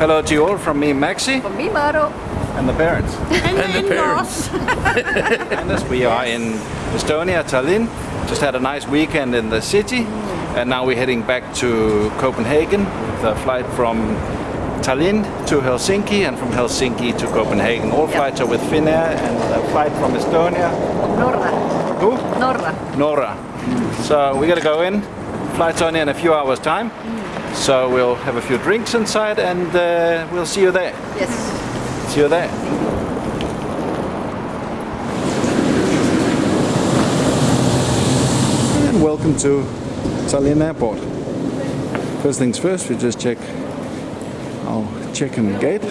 Hello to you all from me, Maxi, From me, Maro. and the parents. And, the parents. and as we are in Estonia, Tallinn, just had a nice weekend in the city, mm. and now we're heading back to Copenhagen with a flight from Tallinn to Helsinki and from Helsinki to Copenhagen. All flights are with Finnair and a flight from Estonia. Norra. Who? Norra. Nora. Mm. So we gotta go in. Flight's only in a few hours time. Mm. So we'll have a few drinks inside and uh, we'll see you there. Yes. See you there. And welcome to Tallinn Airport. First things first, we just check our check-in gate.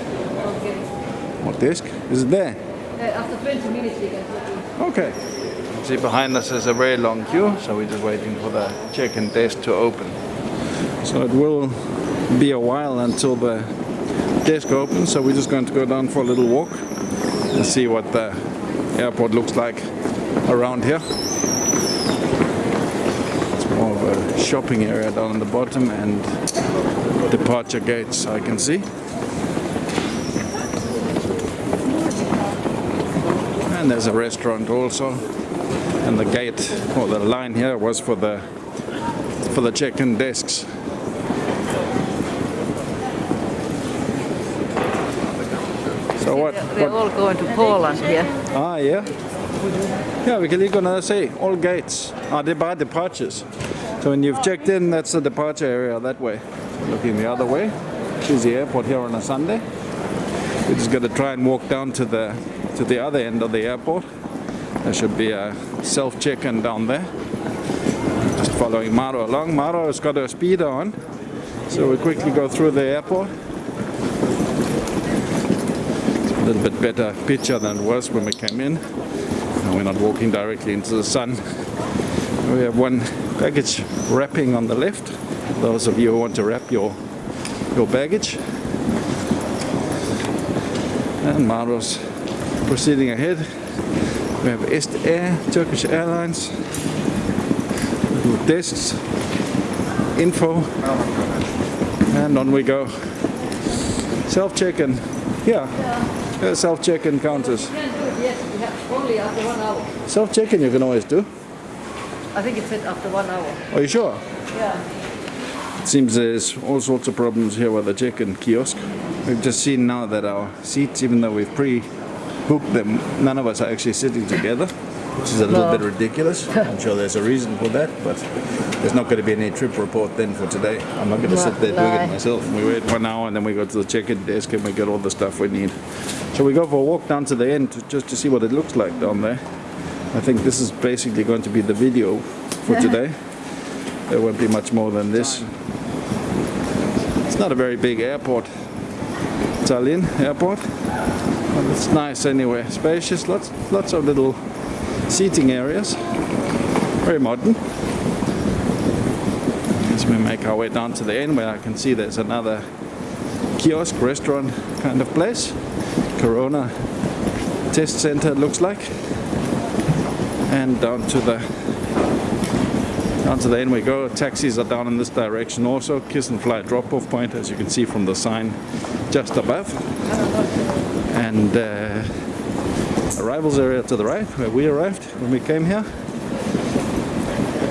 What desk? Is it there? after 20 minutes we can go Okay. See behind us is a very long queue, so we're just waiting for the check-in desk to open. So it will be a while until the desk opens, so we're just going to go down for a little walk and see what the airport looks like around here. It's more of a shopping area down on the bottom and departure gates I can see. And there's a restaurant also. And the gate, or the line here was for the for the check-in desks. So what? We're what all going to Poland here. ah, yeah. Yeah, we can gonna say all gates are depart departures. So when you've checked in, that's the departure area that way. Looking the other way, is the airport here on a Sunday. We're just gonna try and walk down to the to the other end of the airport. There should be a self check-in down there. Just following Maro along. Maro has got her speeder on, so we quickly go through the airport. A little bit better picture than it was when we came in. And we're not walking directly into the sun. We have one baggage wrapping on the left. Those of you who want to wrap your your baggage. And Maro's proceeding ahead. We have Est Air, Turkish Airlines, little desks, info, and on we go. Self check-in. Yeah, Uh, self check-in counters. yes. We have only after one hour. Self check-in you can always do. I think it said after one hour. Are you sure? Yeah. It seems there's all sorts of problems here with the check-in kiosk. We've just seen now that our seats, even though we've pre-booked them, none of us are actually sitting together, which is a little No. bit ridiculous. I'm sure there's a reason for that, but there's not going to be any trip report then for today. I'm not going to No, sit there doing it myself. We wait one hour and then we go to the check-in desk and we get all the stuff we need. So we go for a walk down to the end just to see what it looks like down there. I think this is basically going to be the video for today. There won't be much more than this. It's not a very big airport. Tallinn airport. But it's nice anyway. Spacious, lots lots of little seating areas. Very modern. As we make our way down to the end where I can see there's another kiosk, restaurant kind of place. Corona test center looks like. And down to the down to the end we go. Taxis are down in this direction also. Kiss and Fly drop-off point, as you can see from the sign just above. And uh, arrivals area to the right, where we arrived when we came here.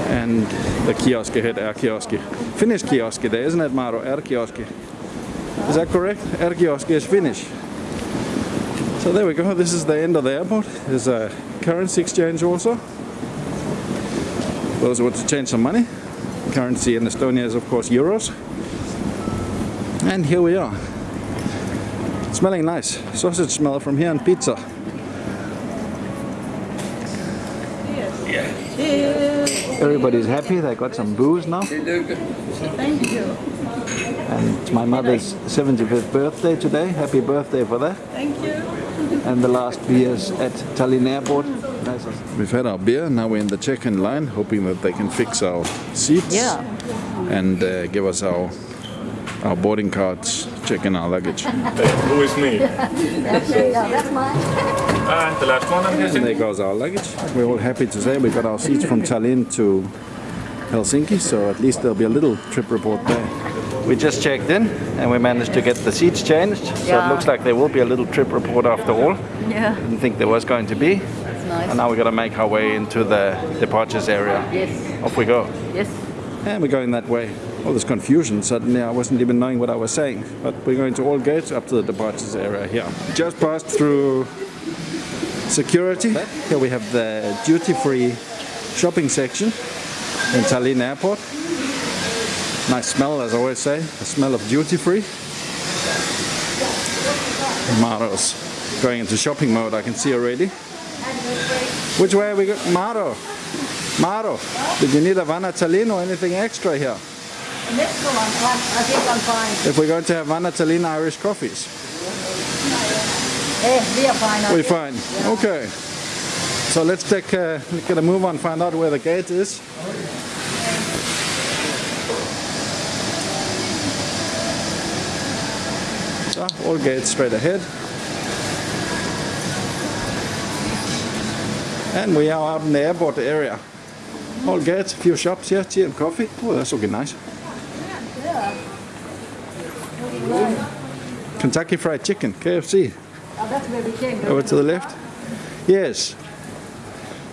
And the kiosk ahead, our kiosk. Finnish kiosk there, isn't it, Maro? R-Kiosk. Is that correct? R-Kiosk is Finnish. So there we go. This is the end of the airport. There's a currency exchange also. Those who want to change some money. Currency in Estonia is of course euros. And here we are. Smelling nice. Sausage smell from here and pizza. Everybody's happy. They got some booze now. Thank you. And it's my mother's 75th birthday today. Happy birthday for that. Thank you. And the last beers at Tallinn Airport. We've had our beer. Now we're in the check-in line, hoping that they can fix our seats Yeah. and uh, give us our our boarding cards, check in our luggage. Who is me? Yeah, that's mine. Ah, the last one I'm And there goes our luggage. We're all happy to say we got our seats from Tallinn to Helsinki, so at least there'll be a little trip report there. We just checked in and we managed to get the seats changed. So it looks like there will be a little trip report after all. Yeah, Didn't think there was going to be. that's nice. And now we're gonna make our way into the departures area. Yes, Off we go. yes. And we're going that way. All this confusion suddenly, I wasn't even knowing what I was saying. But we're going to all gates up to the departures area here. Just passed through security. Here we have the duty-free shopping section in Tallinn Airport. Nice smell, as I always say, the smell of duty-free. Maro's going into shopping mode, I can see already. Which way are we going? Maro! Maro, did you need a Vana Tallinn or anything extra here? I'm fine. I think I'm fine. If we're going to have Vana Tallinn Irish coffees, we are fine. We're fine. Okay. So let's take uh, get a move on, find out where the gate is. So all gates straight ahead. And we are out in the airport area. All gates, a few shops here, tea and coffee. Oh, that's looking nice. Kentucky Fried Chicken, KFC. Oh, that's where we came. Over to the left? Yes.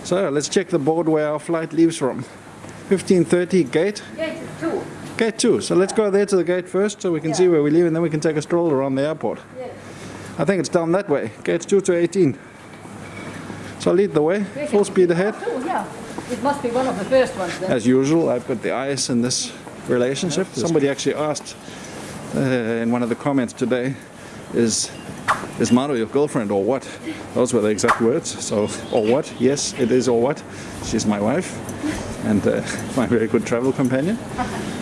So let's check the board where our flight leaves from. 1530 gate, Gate two. gate 2. So let's go there to the gate first so we can see where we leave and then we can take a stroll around the airport. Yes. I think it's down that way, gates 2 to 18. So lead the way, full speed ahead. Yeah. It must be one of the first ones then. As usual, I've got the eyes in this relationship. Somebody actually asked uh, in one of the comments today, is is Maro your girlfriend or what? Those were the exact words. So, or what? Yes, it is or what. She's my wife and uh, my very good travel companion.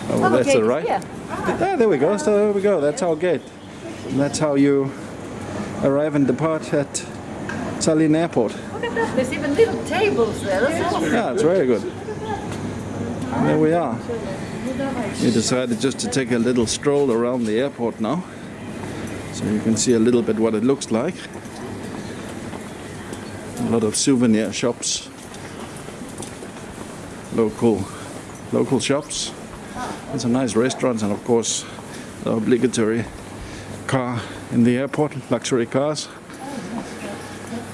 Oh, well, that's all right. yeah. Ah, there we go. So there we go. That's our gate. And that's how you arrive and depart at Tallinn Airport. Look at that. There's even little tables there. That's awesome. Yeah, it's very good. There we are. We decided just to take a little stroll around the airport now. So you can see a little bit what it looks like. A lot of souvenir shops. Local local shops. And some nice restaurants and of course the obligatory car in the airport, luxury cars.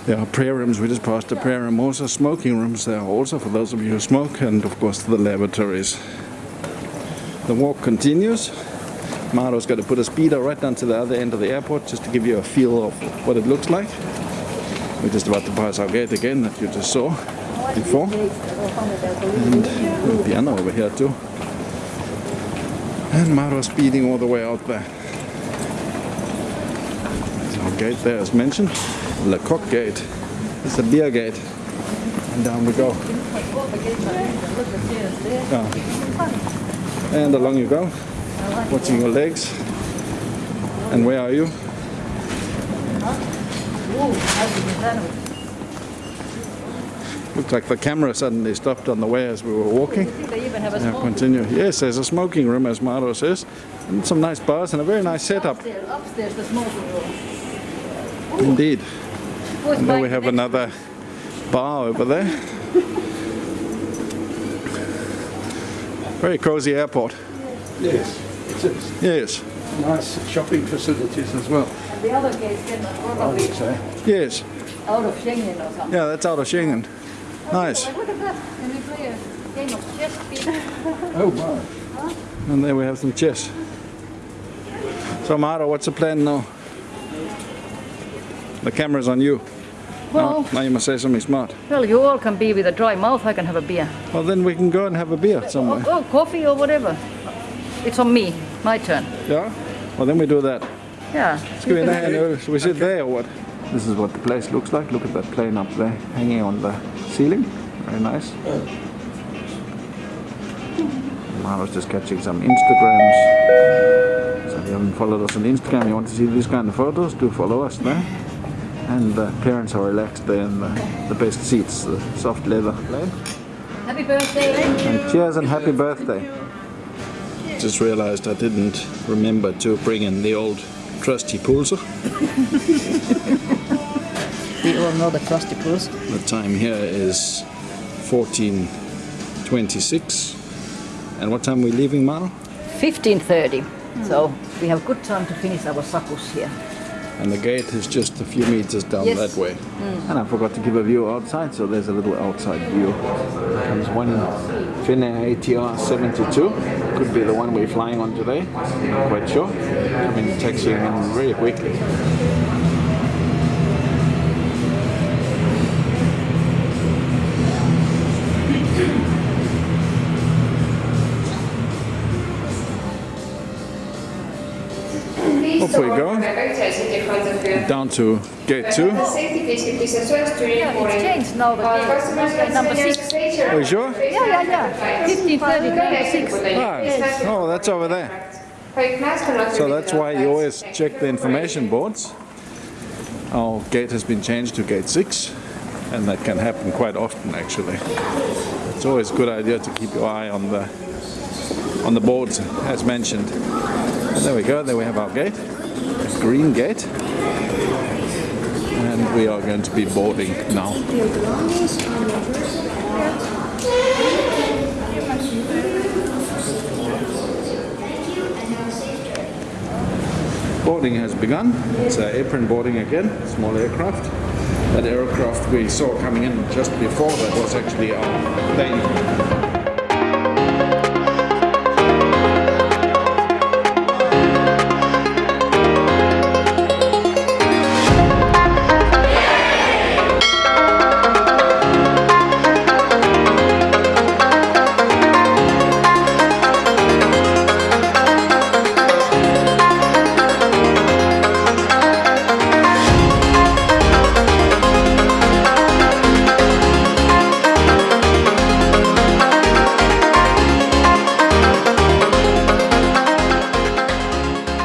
There are prayer rooms, we just passed the prayer room, also smoking rooms there also for those of you who smoke, and of course the lavatories. The walk continues. Maro's got to put a speeder right down to the other end of the airport just to give you a feel of what it looks like. We're just about to pass our gate again that you just saw before. And piano over here too. And Maro speeding all the way out there. There's our gate there as mentioned. Le Coq Gate. It's a beer gate. And down we go. Yeah. And along you go. Watching your legs. And where are you? Looks like the camera suddenly stopped on the way as we were walking. They even have a Yeah, small continue. Yes, there's a smoking room, as Maro says, and some nice bars and a very nice setup. upstairs, upstairs, the smoking room. Indeed. Who's And then we have another bar over there. Very cozy airport. Yes, it is. Yes, Nice shopping facilities as well, one? The other gates then are I probably would say. yes. out of Schengen or something. Yeah, that's out of Schengen. Oh, nice. Look at that. Can we play a game of chess, please? Oh, my. And there we have some chess. So Maro, what's the plan now? The camera's on you. Well, Now, now you must say something smart. well, you all can be with a dry mouth. I can have a beer. Well, then we can go and have a beer Oh, somewhere. oh, coffee or whatever. It's on me. My turn. Yeah? Well, then we do that. Yeah. Ska vi, nej, nu, should we sit there or what? This is what the place looks like. Look at that plane up there hanging on the ceiling. Very nice. I was just catching some Instagrams. So if you haven't followed us on Instagram, you want to see these kind of photos, do follow us there. And uh, the parents are relaxed there in the, the best seats, the soft leather plane. Happy birthday. And cheers and happy birthday. Just realized I didn't remember to bring in the old trusty pulser. We all know the trusty pulse. The time here is 14.26. And what time are we leaving, Maro? 1530. So we have good time to finish our sakus here. And the gate is just a few meters down Yes. that way. Mm. And I forgot to give a view outside, so there's a little outside view. Here comes one Finnair ATR 72. Could be the one we're flying on today. Not quite sure. Coming taxiing in very quickly. Off we go. Down. To gate two. Yeah, it's changed now. The number six. Are you sure? Yeah, yeah, yeah. 1530, number six. Ah, oh, that's over there. So that's why you always check the information boards. Our gate has been changed to gate 6 and that can happen quite often actually. It's always a good idea to keep your eye on the on the boards as mentioned. And there we go, there we have our gate, green gate. And we are going to be boarding now. Boarding has begun. It's uh, apron boarding again, small aircraft. That aircraft we saw coming in just before that was actually our plane